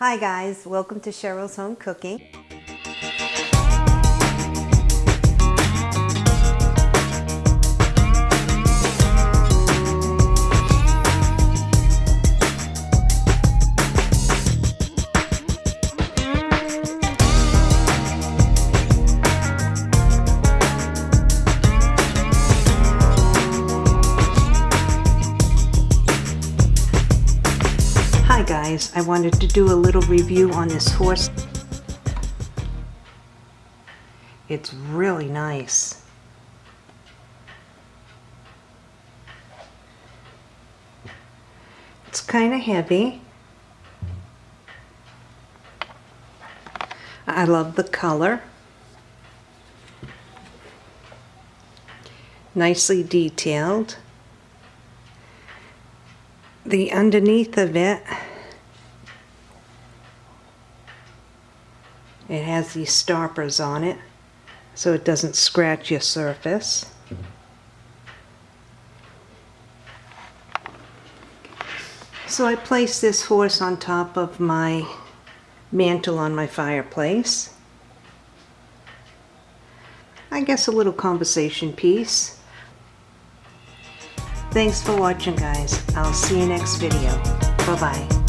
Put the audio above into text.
Hi guys, welcome to Cheryl's Home Cooking. Hi guys, I wanted to do a little review on this horse. It's really nice. It's kind of heavy. I love the color. Nicely detailed. The underneath of it It has these stoppers on it so it doesn't scratch your surface. So I place this horse on top of my mantle on my fireplace. I guess a little conversation piece. Thanks for watching guys. I'll see you next video. Bye bye.